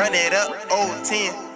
Run it up, old 10.